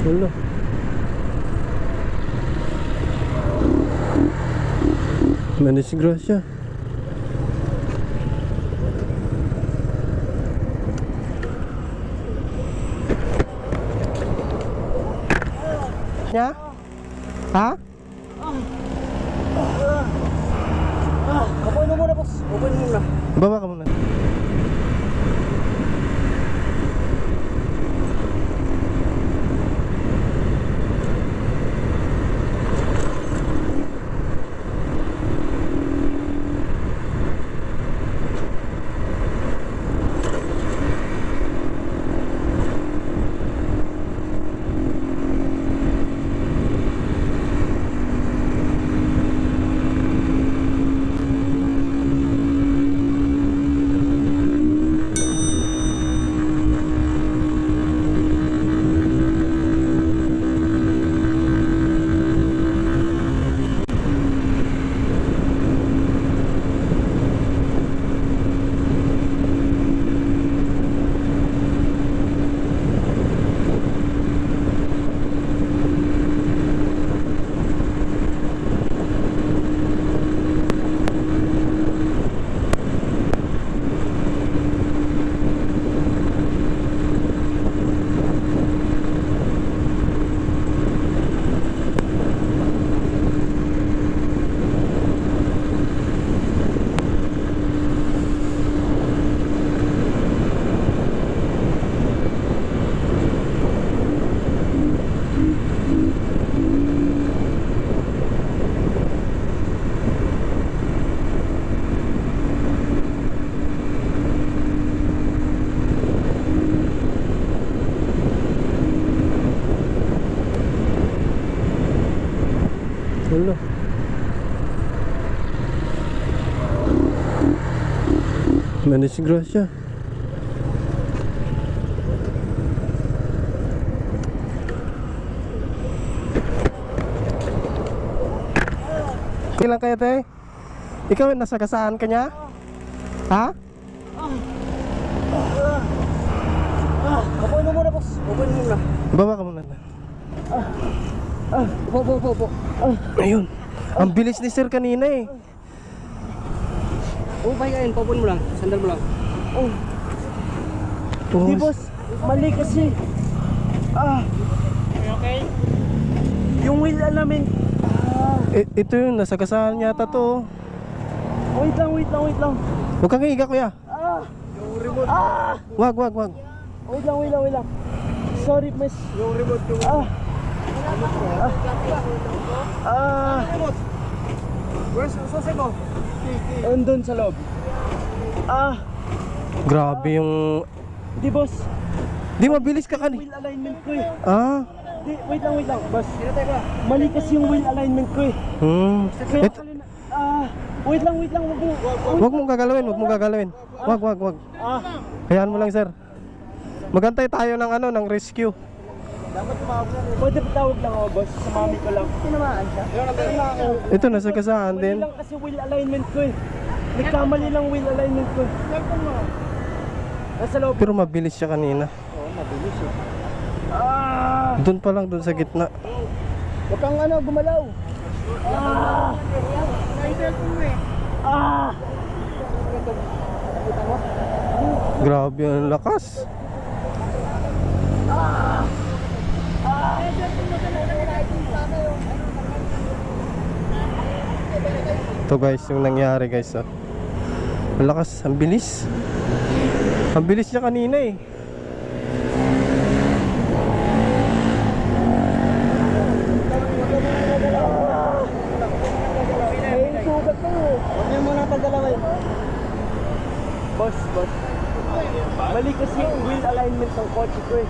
Wala. Manis grasya. Nya? Ha? Kapoy mo muna, boss. Kapoy mo muna. Baba ka muna. Wala. Manis grasya. Ilan kayo, te? Ikaw, nasa kasaan ka niya? Ha? Kapoy mo muna, boss. Kapoy mo muna. Baba ka muna. Ah, po, po, po, po. Ah, Ayun. Ang bilis ni sir kanina eh. oh, pahingayin. Kapoy mo lang. Sandal mo lang. Oh, Oh, di, boss. Mali kasi. Ah. Okay? Yung wheel alamin. Ah. ito yun, nasa kasaan yata to. Wait lang, wait lang, wait lang. Huwag kang iiga kuya. Ah. Yung remote. Ah. Wag, wag, wag. Wait lang, wait lang, wait lang. Sorry, miss. Yung remote, yung... Ah. Ah. Ah. Where's the sase mo? Andun sa loob. Ah. Grabe yung... Di, boss. Di mabilis ka kanina. Wheel alignment ko eh. Ah. Di, wait lang, wait lang. Boss. Mali kasi yung wheel alignment ko eh. Hmm. Kaya kalina... Ah. Wait lang, wait lang. Wag mo. wag mong gagalawin, wag mong gagalawin. Wag, wag, wag. Ah. Hayaan mo lang sir. Magantay tayo ng ano, ng rescue. Pwede patawag lang ako, boss. Sa mami ko lang. Tinamaan siya? Ito, nasa kasaan Mali din. lang kasi wheel alignment ko eh. Nagkamali lang wheel alignment ko. Nasa loob. Pero mabilis siya kanina. Oo, mabilis eh. Ah! Doon pa lang, doon sa gitna. Huwag kang ano, gumalaw. Ah! Ah! Grabe ang lakas. Ito guys, yung nangyari guys. Oh. Lakas, ang bilis. Ang bilis niya kanina eh. Boss, boss. Mali kasi wheel alignment ng kotse ko eh.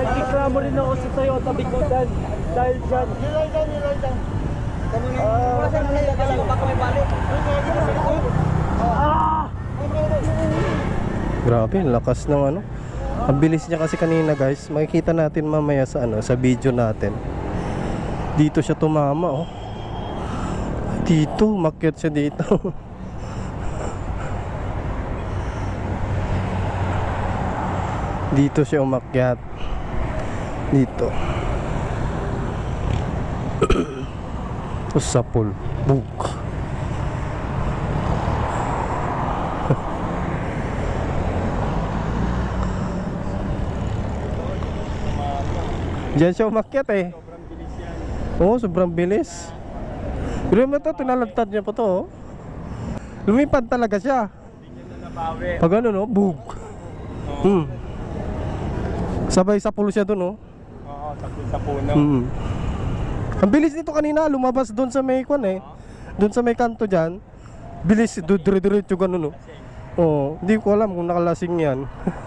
Nagkikramo rin ako sa Toyota Bikutan dahil dyan. Ah, Ah! Grabe, ang lakas ng ano. Ang bilis niya kasi kanina guys. Makikita natin mamaya sa ano, sa video natin. Dito siya tumama oh. Dito, makyat siya dito. dito siya umakyat. Dito. Tapos sa pool. Book. Diyan siya umakyat eh. Sobrang bilis yan. Oo, sobrang bilis. Pero mo ito, tinalagtad niya pa to. oh. Lumipad talaga siya. Pag ano no, bug. Hmm. Sabay sa pulo siya dun, oh. Oo, sa puno. Hmm. Ang bilis nito kanina, lumabas doon sa may kwan eh. Doon sa may kanto dyan. Bilis, dire-diretso ganun, oh. Oo, hindi ko alam kung nakalasing yan.